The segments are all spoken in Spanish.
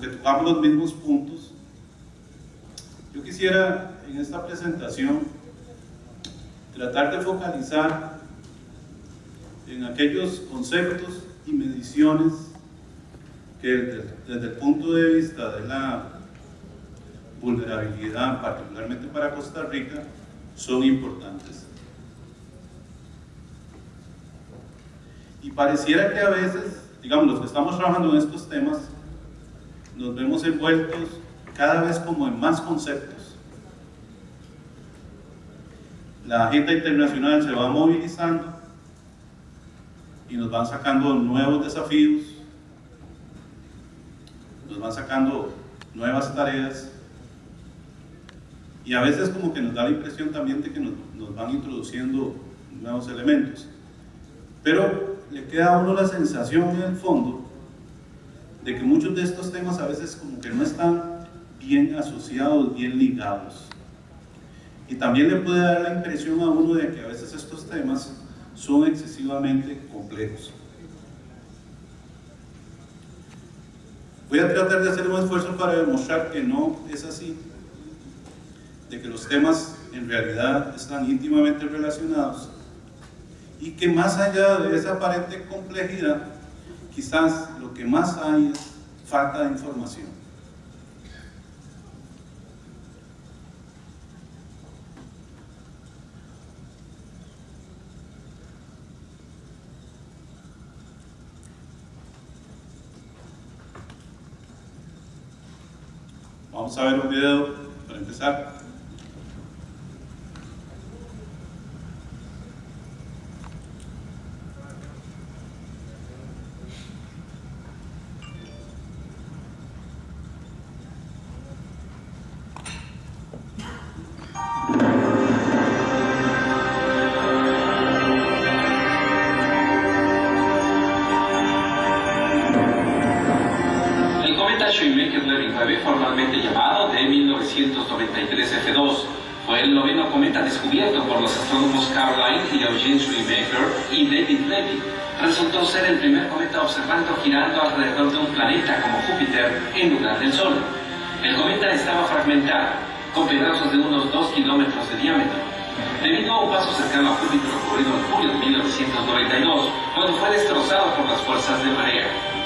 que tocamos los mismos puntos. Yo quisiera en esta presentación tratar de focalizar en aquellos conceptos y mediciones que desde, desde el punto de vista de la vulnerabilidad, particularmente para Costa Rica, son importantes. Y pareciera que a veces, digamos, los que estamos trabajando en estos temas, nos vemos envueltos cada vez como en más conceptos. La agenda internacional se va movilizando y nos van sacando nuevos desafíos, nos van sacando nuevas tareas y a veces como que nos da la impresión también de que nos, van introduciendo nuevos elementos. Pero le queda a uno la sensación en el fondo de que muchos de estos temas a veces como que no están bien asociados, bien ligados. Y también le puede dar la impresión a uno de que a veces estos temas son excesivamente complejos. Voy a tratar de hacer un esfuerzo para demostrar que no es así, de que los temas en realidad están íntimamente relacionados y que más allá de esa aparente complejidad, quizás lo que más hay es falta de información. Vamos a ver un video para empezar. primer cometa observando girando alrededor de un planeta como Júpiter en lugar del Sol. El cometa estaba fragmentado, con pedazos de unos 2 kilómetros de diámetro. Debido a un paso cercano a Júpiter ocurrido en julio de 1992, cuando fue destrozado por las fuerzas de marea.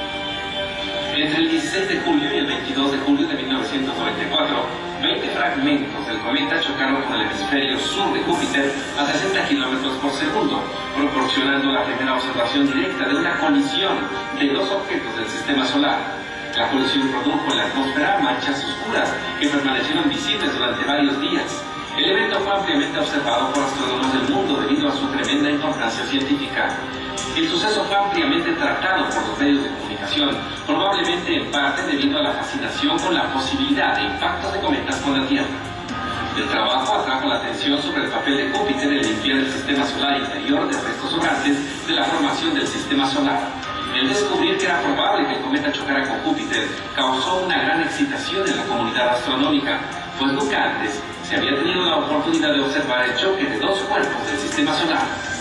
Entre el 16 de julio y el 22 de julio de 1994, 20 fragmentos del cometa chocaron con el hemisferio sur de Júpiter a 60 km por segundo, proporcionando la primera observación directa de una colisión de dos objetos del sistema solar. La colisión produjo en la atmósfera manchas oscuras que permanecieron visibles durante varios días. El evento fue ampliamente observado por astrónomos del mundo debido a su tremenda importancia científica. El suceso fue ampliamente tratado por los medios de comunicación, probablemente en parte debido a la fascinación con la posibilidad e de impactos de cometas con la Tierra. El trabajo atrajo la atención sobre el papel de Júpiter en limpiar el sistema solar interior de restos sobrantes de la formación del sistema solar. El descubrir que era probable que el cometa chocara con Júpiter causó una gran excitación en la comunidad astronómica, pues nunca antes se había tenido la oportunidad de observar el choque de dos cuerpos del sistema solar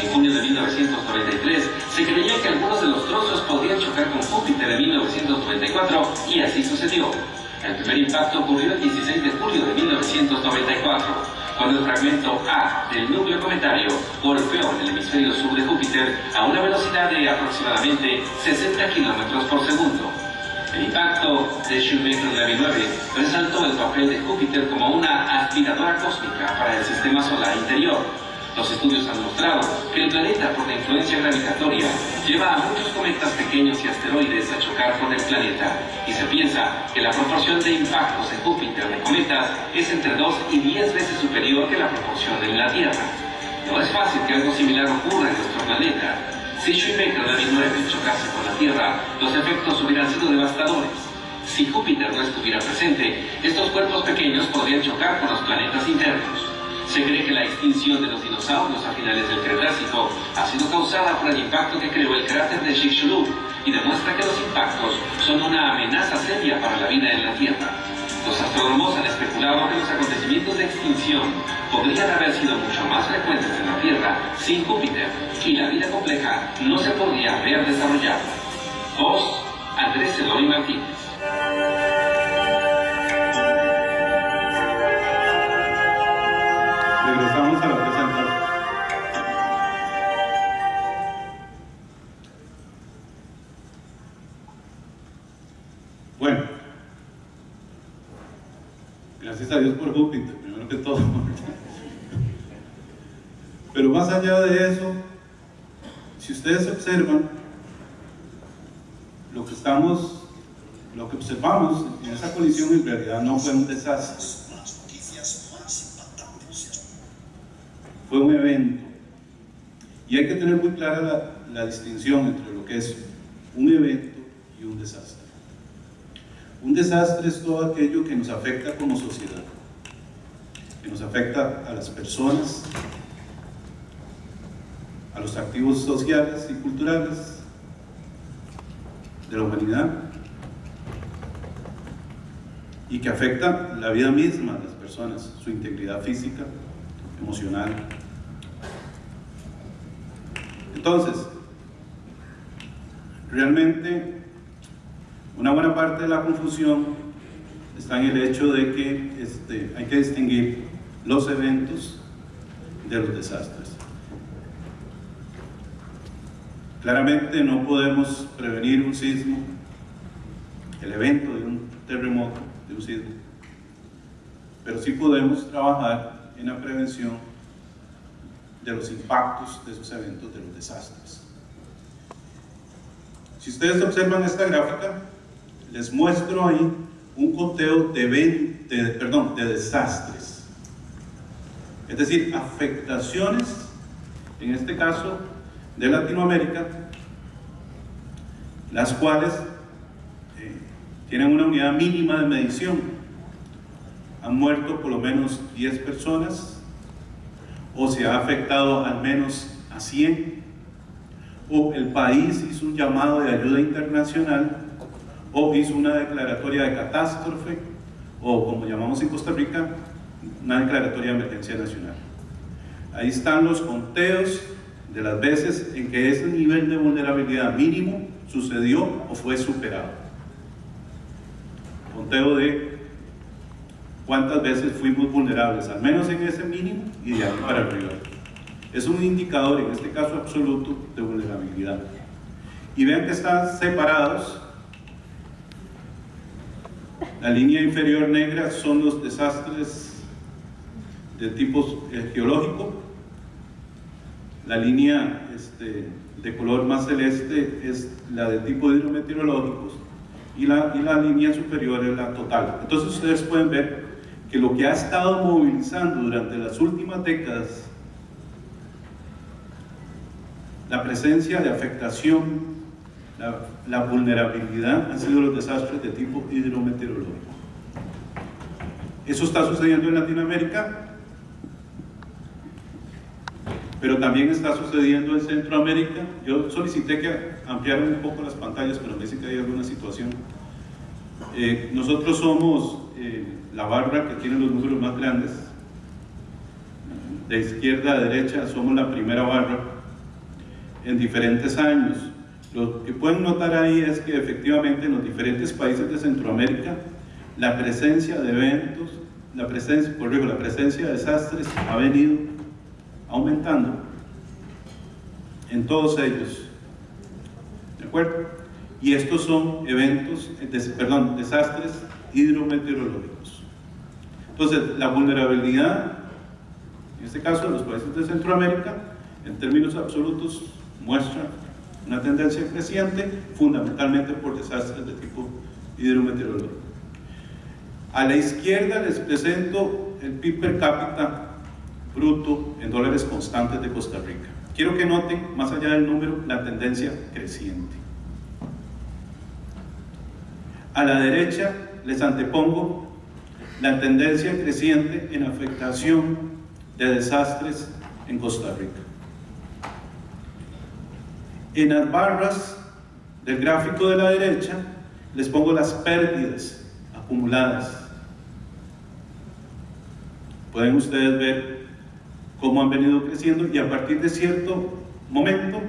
en junio de 1993, se creyó que algunos de los trozos podrían chocar con Júpiter en 1994 y así sucedió. El primer impacto ocurrió el 16 de julio de 1994, cuando el fragmento A del núcleo cometario golpeó en el hemisferio sur de Júpiter a una velocidad de aproximadamente 60 km por segundo. El impacto de Shoemaker-Levy 9 resaltó el papel de Júpiter como una aspiradora cósmica para el sistema solar interior, los estudios han mostrado que el planeta, por la influencia gravitatoria, lleva a muchos cometas pequeños y asteroides a chocar con el planeta, y se piensa que la proporción de impactos en Júpiter de cometas es entre 2 y 10 veces superior que la proporción en la Tierra. No es fácil que algo similar ocurra en nuestro planeta. Si Shoemaker de 2009 chocase con la Tierra, los efectos hubieran sido devastadores. Si Júpiter no estuviera presente, estos cuerpos pequeños podrían chocar con los planetas internos. Se cree que la extinción de los dinosaurios a finales del Cretácico ha sido causada por el impacto que creó el cráter de Chicxulub y demuestra que los impactos son una amenaza seria para la vida en la Tierra. Los astrónomos han especulado que los acontecimientos de extinción podrían haber sido mucho más frecuentes en la Tierra sin Júpiter y la vida compleja no se podría haber desarrollado. Vos, Andrés Eloy Martínez. Dios por Júpiter, primero que todo. Pero más allá de eso, si ustedes observan, lo que estamos, lo que observamos en esa colisión en realidad no fue un desastre, fue un evento. Y hay que tener muy clara la, la distinción entre lo que es un evento y un desastre. Un desastre es todo aquello que nos afecta como sociedad, que nos afecta a las personas, a los activos sociales y culturales de la humanidad y que afecta la vida misma de las personas, su integridad física, emocional. Entonces, realmente una buena parte de la confusión está en el hecho de que este, hay que distinguir los eventos de los desastres. Claramente no podemos prevenir un sismo, el evento de un terremoto, de un sismo, pero sí podemos trabajar en la prevención de los impactos de esos eventos, de los desastres. Si ustedes observan esta gráfica, les muestro ahí un conteo de, de, perdón, de desastres, es decir, afectaciones, en este caso de Latinoamérica, las cuales eh, tienen una unidad mínima de medición. Han muerto por lo menos 10 personas, o se ha afectado al menos a 100, o el país hizo un llamado de ayuda internacional, o hizo una declaratoria de catástrofe, o como llamamos en Costa Rica, una declaratoria de emergencia nacional. Ahí están los conteos de las veces en que ese nivel de vulnerabilidad mínimo sucedió o fue superado. Conteo de cuántas veces fuimos vulnerables, al menos en ese mínimo y de ahí para arriba. Es un indicador, en este caso absoluto, de vulnerabilidad. Y vean que están separados. La línea inferior negra son los desastres de tipo geológico, la línea este, de color más celeste es la de tipo hidrometeorológicos y la, y la línea superior es la total. Entonces ustedes pueden ver que lo que ha estado movilizando durante las últimas décadas la presencia de afectación, la, la vulnerabilidad han sido los desastres de tipo hidrometeorológico. Eso está sucediendo en Latinoamérica, pero también está sucediendo en Centroamérica. Yo solicité que ampliaran un poco las pantallas, pero me dicen que hay alguna situación. Eh, nosotros somos eh, la barra que tiene los números más grandes. De izquierda a derecha somos la primera barra en diferentes años. Lo que pueden notar ahí es que efectivamente en los diferentes países de Centroamérica la presencia de eventos, la presencia, corrijo, la presencia de desastres ha venido aumentando en todos ellos. ¿De acuerdo? Y estos son eventos, perdón, desastres hidrometeorológicos. Entonces, la vulnerabilidad, en este caso de los países de Centroamérica, en términos absolutos, muestra una tendencia creciente, fundamentalmente por desastres de tipo hidrometeorológico. A la izquierda les presento el PIB per cápita bruto en dólares constantes de Costa Rica. Quiero que noten, más allá del número, la tendencia creciente. A la derecha les antepongo la tendencia creciente en afectación de desastres en Costa Rica. En las barras del gráfico de la derecha les pongo las pérdidas acumuladas. Pueden ustedes ver cómo han venido creciendo y a partir de cierto momento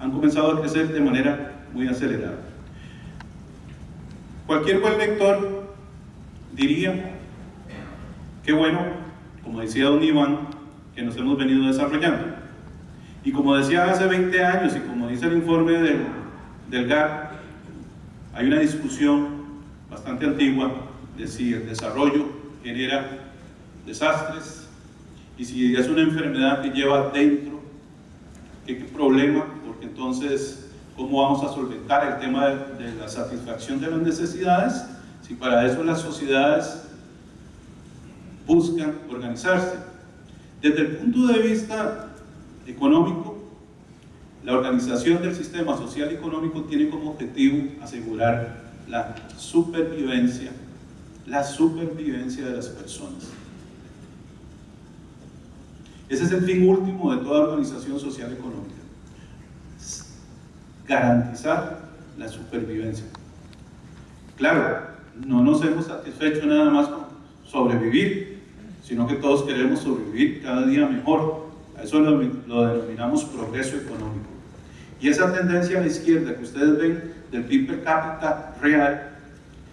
han comenzado a crecer de manera muy acelerada. Cualquier buen lector diría, qué bueno, como decía don Iván, que nos hemos venido desarrollando. Y como decía hace 20 años y como dice el informe del, del GAR, hay una discusión bastante antigua de si el desarrollo genera desastres y si es una enfermedad que lleva dentro, qué problema, porque entonces cómo vamos a solventar el tema de, la satisfacción de las necesidades si para eso las sociedades buscan organizarse. Desde el punto de vista económico, la organización del sistema social y económico tiene como objetivo asegurar la supervivencia, la supervivencia de las personas. Ese es el fin último de toda organización social económica garantizar la supervivencia. Claro, no nos hemos satisfecho nada más con sobrevivir, sino que todos queremos sobrevivir cada día mejor. A eso lo, denominamos progreso económico. Y esa tendencia a la izquierda que ustedes ven del PIB per cápita real,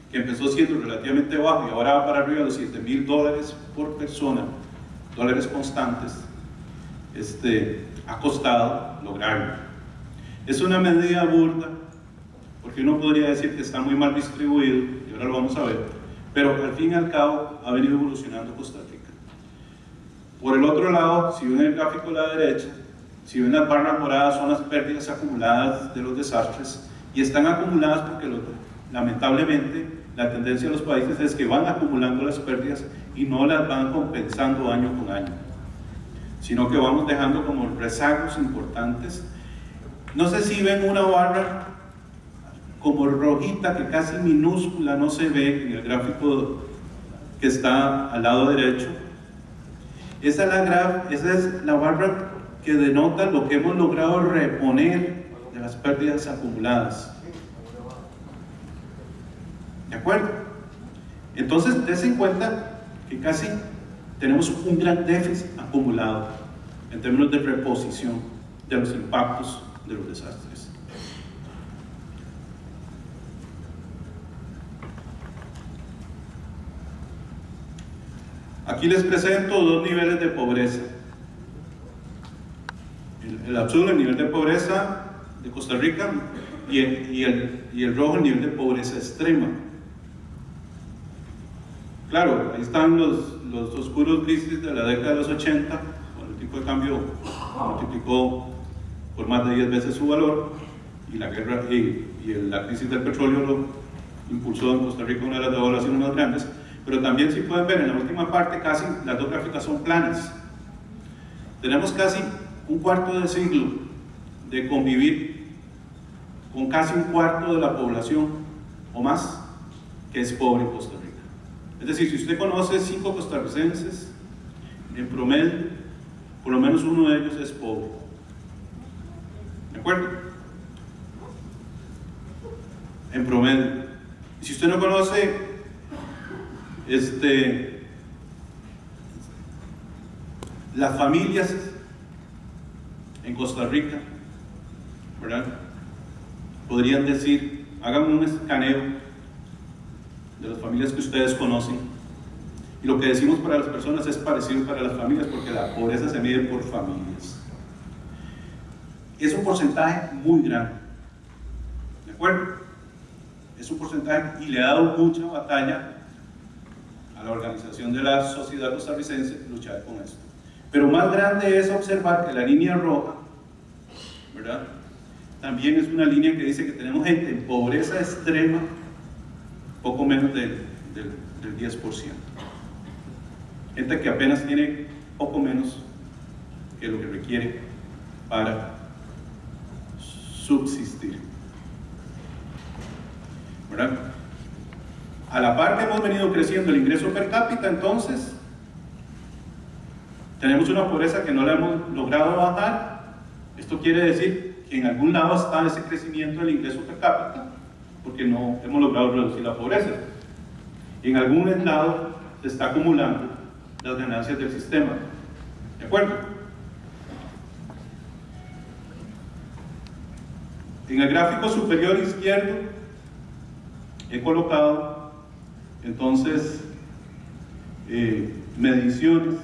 que empezó siendo relativamente bajo y ahora va para arriba de los 7 mil dólares por persona, dólares constantes, este, ha costado lograrlo. Es una medida burda, porque uno podría decir que está muy mal distribuido, y ahora lo vamos a ver, pero al fin y al cabo ha venido evolucionando Costa Rica. Por el otro lado, si ven el gráfico a la derecha, si ven las barras moradas son las pérdidas acumuladas de los desastres, y están acumuladas porque lamentablemente la tendencia de los países es que van acumulando las pérdidas y no las van compensando año con año, sino que vamos dejando como rezagos importantes no sé si ven una barra como rojita que casi minúscula no se ve en el gráfico que está al lado derecho. Esa es la, esa es la barra que denota lo que hemos logrado reponer de las pérdidas acumuladas. ¿De acuerdo? Entonces, des en cuenta que casi tenemos un gran déficit acumulado en términos de reposición de los impactos de los desastres. Aquí les presento dos niveles de pobreza. El, azul, el nivel de pobreza de Costa Rica, y el, y, el, y el rojo, el nivel de pobreza extrema. Claro, ahí están los, los oscuros grises de la década de los 80, cuando el tipo de cambio multiplicó por más de 10 veces su valor y la guerra y, la crisis del petróleo lo impulsó en Costa Rica una de las devaluaciones más grandes. Pero también si pueden ver en la última parte casi las dos gráficas son planas. Tenemos casi un cuarto de siglo de convivir con casi un cuarto de la población o más que es pobre en Costa Rica es decir, si usted conoce cinco costarricenses en promedio por lo menos uno de ellos es pobre ¿De acuerdo? En promedio. Y si usted no conoce este, las familias en Costa Rica, ¿verdad? Podrían decir, hagan un escaneo de las familias que ustedes conocen. Y lo que decimos para las personas es parecido para las familias porque la pobreza se mide por familias es un porcentaje muy grande. ¿De acuerdo? Es un porcentaje y le ha dado mucha batalla a la organización de la sociedad costarricense luchar con esto. Pero más grande es observar que la línea roja, ¿verdad? También es una línea que dice que tenemos gente en pobreza extrema, poco menos del, del 10%. Gente que apenas tiene poco menos que lo que requiere para subsistir. ¿Verdad? A la par que hemos venido creciendo el ingreso per cápita, entonces, tenemos una pobreza que no la hemos logrado bajar. Esto quiere decir que en algún lado está ese crecimiento del ingreso per cápita, porque no hemos logrado reducir la pobreza. En algún lado se está acumulando las ganancias del sistema. ¿De acuerdo? En el gráfico superior izquierdo he colocado entonces eh, mediciones,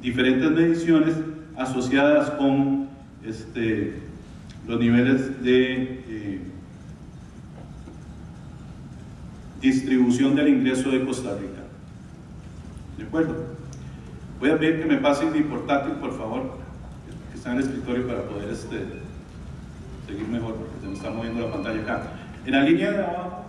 diferentes mediciones asociadas con este, los niveles de eh, distribución del ingreso de Costa Rica. ¿De acuerdo? Voy a pedir que me pasen mi portátil, por favor, que está en el escritorio para poder este, seguir mejor, porque se me está moviendo la pantalla acá. En la línea de abajo